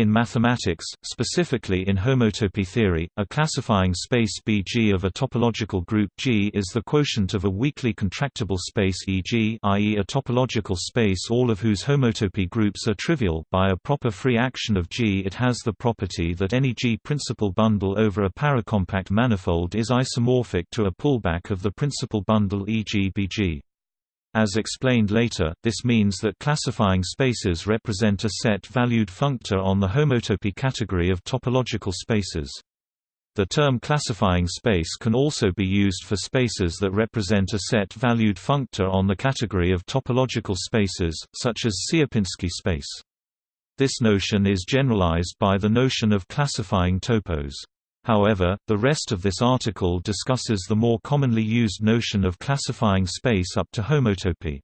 In mathematics, specifically in homotopy theory, a classifying space Bg of a topological group G is the quotient of a weakly contractible space Eg i.e. a topological space all of whose homotopy groups are trivial by a proper free action of G it has the property that any G principal bundle over a paracompact manifold is isomorphic to a pullback of the principal bundle e.g. Bg. As explained later, this means that classifying spaces represent a set-valued functor on the homotopy category of topological spaces. The term classifying space can also be used for spaces that represent a set-valued functor on the category of topological spaces, such as Sierpinski space. This notion is generalized by the notion of classifying topos. However, the rest of this article discusses the more commonly used notion of classifying space up to homotopy.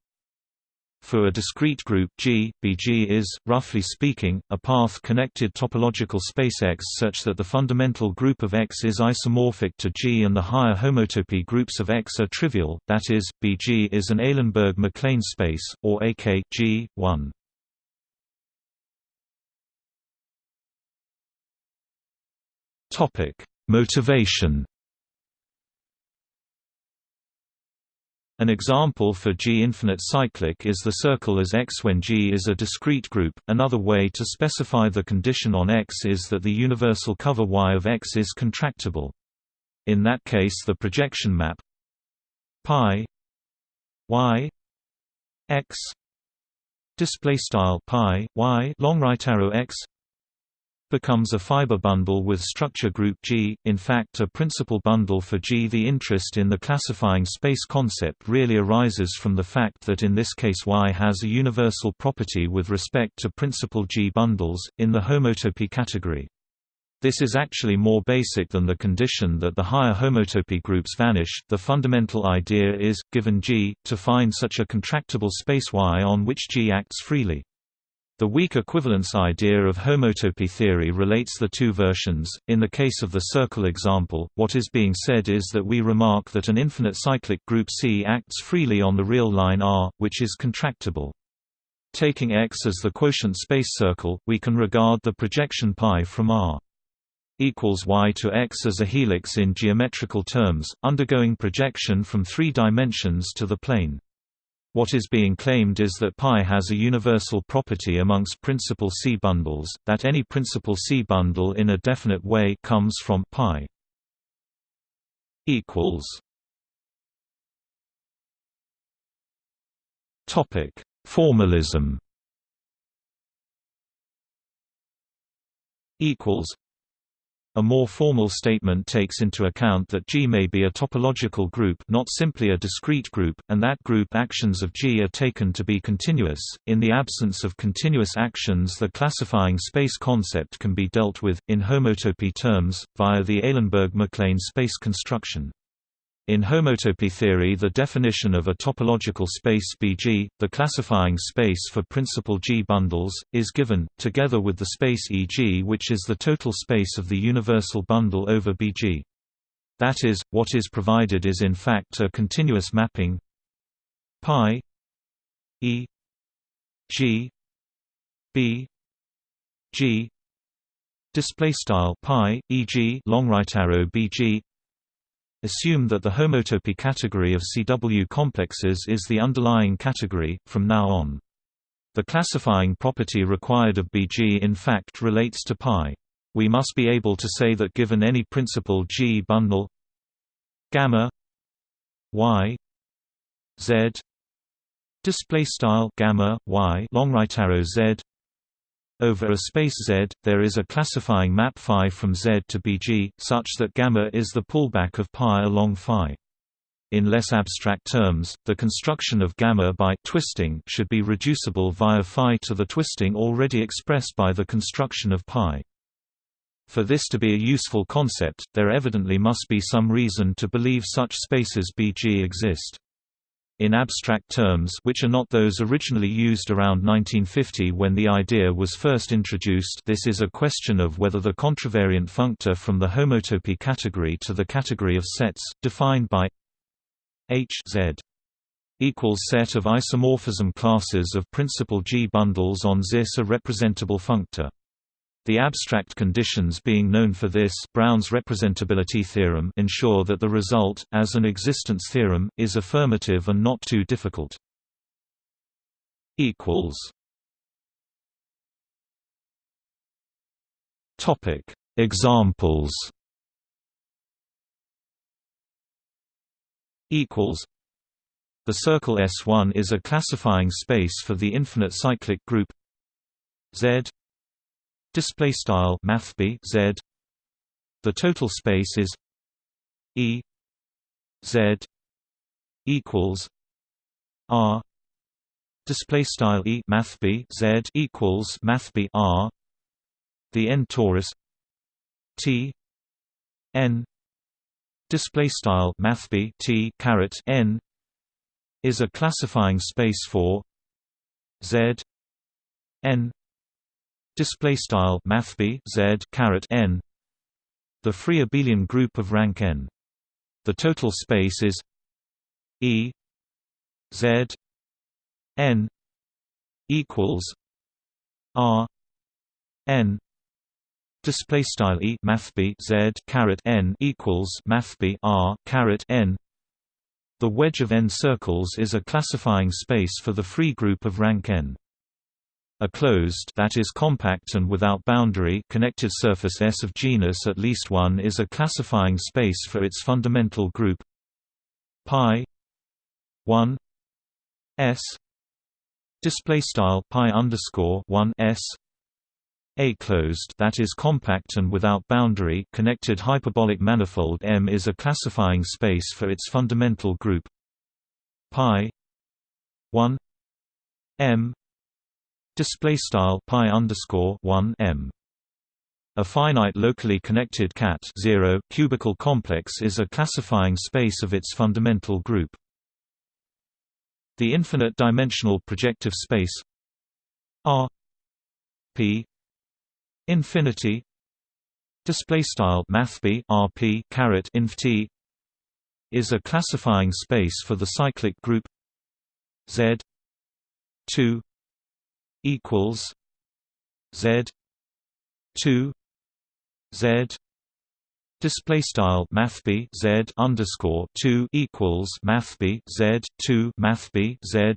For a discrete group G, Bg is, roughly speaking, a path-connected topological space X such that the fundamental group of X is isomorphic to G and the higher homotopy groups of X are trivial, that is, Bg is an Eilenberg-MacLane space, or AK G, 1. Topic: Motivation. An example for G-infinite cyclic is the circle as X when G is a discrete group. Another way to specify the condition on X is that the universal cover Y of X is contractible. In that case the projection map pi y x display style pi y long right arrow x becomes a fiber bundle with structure group G, in fact a principal bundle for G. The interest in the classifying space concept really arises from the fact that in this case Y has a universal property with respect to principal G bundles, in the homotopy category. This is actually more basic than the condition that the higher homotopy groups vanish. The fundamental idea is, given G, to find such a contractible space Y on which G acts freely. The weak equivalence idea of homotopy theory relates the two versions. In the case of the circle example, what is being said is that we remark that an infinite cyclic group C acts freely on the real line R, which is contractible. Taking X as the quotient space circle, we can regard the projection π from R equals y to x as a helix in geometrical terms, undergoing projection from three dimensions to the plane. What is being claimed is that pi has a universal property amongst principal C bundles, that any principal C bundle in a definite way comes from pi. Topic: Formalism. Equals a more formal statement takes into account that G may be a topological group not simply a discrete group, and that group actions of G are taken to be continuous. In the absence of continuous actions the classifying space concept can be dealt with, in homotopy terms, via the Eilenberg-MacLane space construction. In homotopy theory the definition of a topological space Bg, the classifying space for principal G bundles, is given, together with the space Eg which is the total space of the universal bundle over Bg. That is, what is provided is in fact a continuous mapping pi e g b g display style pi eg long right arrow bg Assume that the homotopy category of CW complexes is the underlying category, from now on. The classifying property required of Bg in fact relates to π. We must be able to say that given any principal G bundle gamma y z display style gamma y long right arrow z over a space Z, there is a classifying map phi from Z to Bg, such that gamma is the pullback of pi along phi. In less abstract terms, the construction of gamma by twisting should be reducible via phi to the twisting already expressed by the construction of pi. For this to be a useful concept, there evidently must be some reason to believe such spaces Bg exist. In abstract terms which are not those originally used around 1950 when the idea was first introduced this is a question of whether the contravariant functor from the homotopy category to the category of sets, defined by H z equals set of isomorphism classes of principal G bundles on ZIS a representable functor. The abstract conditions being known for this Brown's representability theorem ensure that the result, as an existence theorem, is affirmative and not too difficult. Topic: Examples Equals. The circle S1 is a classifying space for the infinite cyclic group Z display style mathb z. The total space is e z equals r. Display style e mathb z equals mathb r. The n torus t n. Display style mathb t caret n is a classifying space for z n display style mathb z caret n. The free abelian group of rank n. The total space is e z n equals r n. Display style e mathb z caret n equals mathb r caret n. The wedge of n circles is a classifying space for the free group of rank n a closed that is compact and without boundary connected surface S of genus at least one is a classifying space for its fundamental group. Pi 1 S display style pi underscore 1 S a closed that is compact and without boundary connected hyperbolic manifold M is a classifying space for its fundamental group. Pi 1 M display style pi underscore 1 m. A finite locally connected cat 0 cubical complex is a classifying space of its fundamental group. The infinite dimensional projective space r p infinity display style mathb rp caret inf is a classifying space for the cyclic group z 2 equals Z two Z Display style mathb z underscore two equals mathb z two mathb z.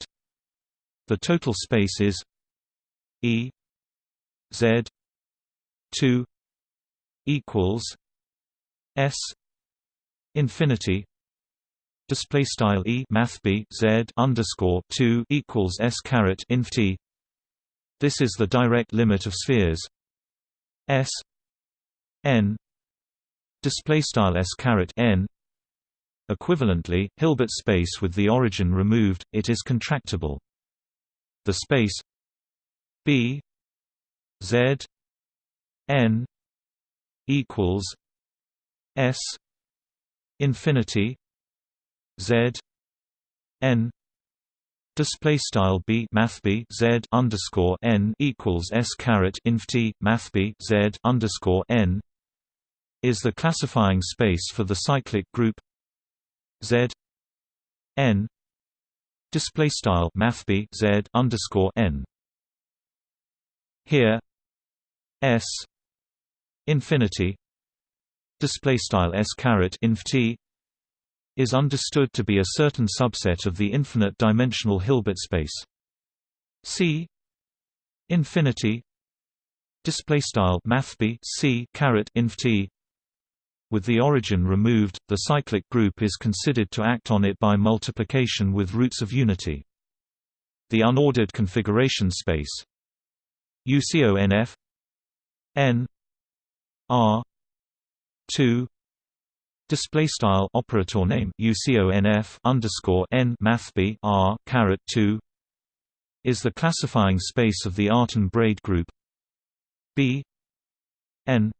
The total space is E Z two equals S infinity display style E mathb z underscore two equals S caret inf T this is the direct limit of spheres S n display style S caret n Equivalently, Hilbert space with the origin removed, it is contractible. The space B Z n equals S infinity Z n Display style b math b z underscore n equals s caret inf t math b z underscore n is the classifying space for the cyclic group z n display style math b z underscore n. Here s infinity display style s caret inf t is understood to be a certain subset of the infinite-dimensional Hilbert space. C infinity display style mathb c caret inf t with the origin removed, the cyclic group is considered to act on it by multiplication with roots of unity. The unordered configuration space UCONF n r 2 Display style operator name UCONF underscore n mathb r caret two is the classifying space of the Artin braid group. B n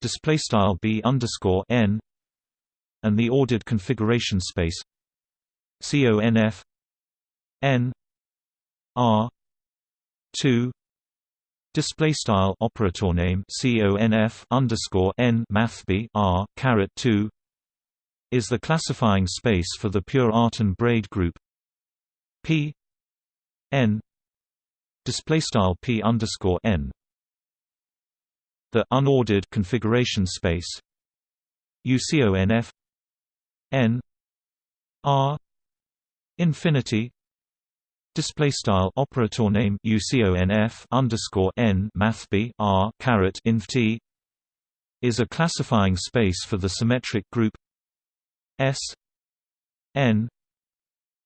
display style B underscore n and the ordered configuration space CONF n r two Display style operator name conf underscore n mathb r caret two is the classifying space for the pure Artin braid group. P n display style P underscore n. The unordered configuration space. UCONF n r infinity display style operator name UCONF underscore n mathb r caret inf t is a classifying space for the symmetric group S n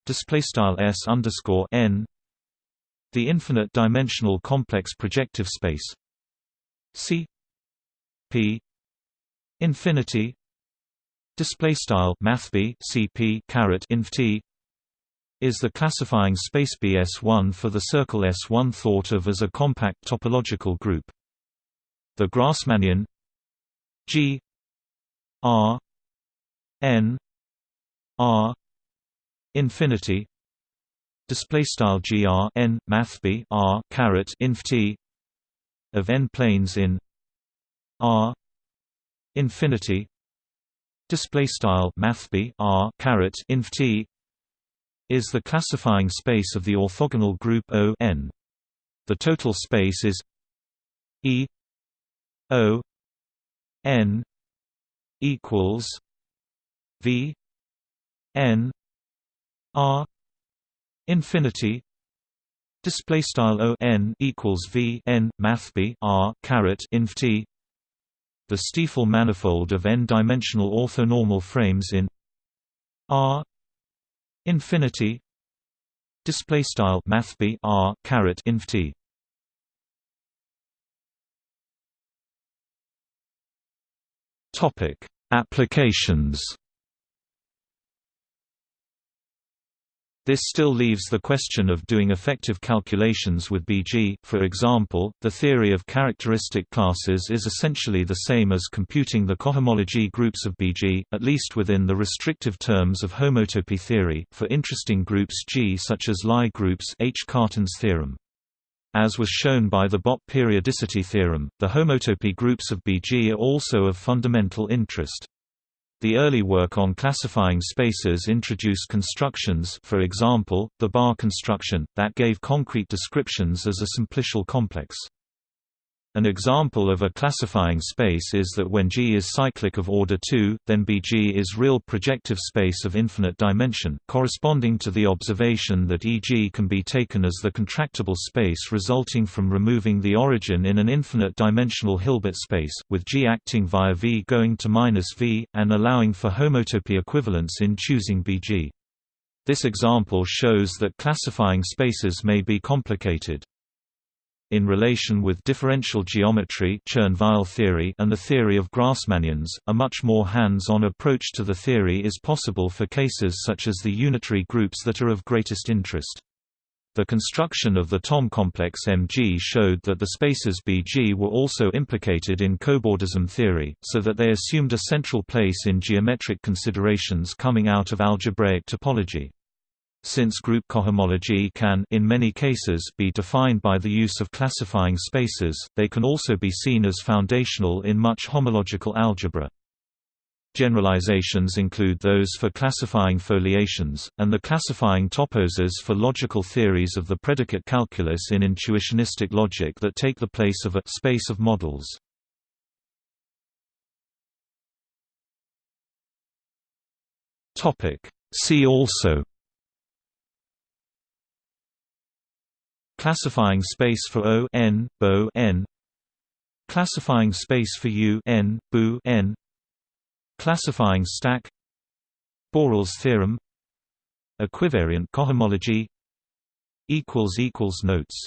display style S underscore n the infinite dimensional complex projective space C P infinity display style mathb cp caret inf t is the classifying space BS1 for the circle S1 thought of as a compact topological group. The Grassmannian G R N R infinity display style gr n math b r caret inf t of n planes in r infinity display style math b r caret inf t is the classifying space of the orthogonal group O n. The total space is E O n equals V n R infinity display style O n equals V n math b R caret inf t the Stiefel manifold of n-dimensional orthonormal frames in R infinity display style math b R caret inf t Topic: Applications. This still leaves the question of doing effective calculations with BG. For example, the theory of characteristic classes is essentially the same as computing the cohomology groups of BG, at least within the restrictive terms of homotopy theory, for interesting groups G such as Lie groups H. Cartan's theorem. As was shown by the Bott periodicity theorem, the homotopy groups of BG are also of fundamental interest. The early work on classifying spaces introduced constructions for example, the bar construction, that gave concrete descriptions as a simplicial complex. An example of a classifying space is that when G is cyclic of order 2, then Bg is real projective space of infinite dimension, corresponding to the observation that Eg can be taken as the contractible space resulting from removing the origin in an infinite dimensional Hilbert space, with G acting via V going to minus V, and allowing for homotopy equivalence in choosing Bg. This example shows that classifying spaces may be complicated in relation with differential geometry theory and the theory of Grassmannians, a much more hands-on approach to the theory is possible for cases such as the unitary groups that are of greatest interest. The construction of the Thom complex Mg showed that the spaces Bg were also implicated in cobordism theory, so that they assumed a central place in geometric considerations coming out of algebraic topology. Since group cohomology can in many cases be defined by the use of classifying spaces, they can also be seen as foundational in much homological algebra. Generalizations include those for classifying foliations, and the classifying toposes for logical theories of the predicate calculus in intuitionistic logic that take the place of a space of models. See also Classifying space for O n, Bo n. Classifying space for U n, Bu n. Classifying stack. Borel's theorem. Equivariant cohomology. Equals equals notes.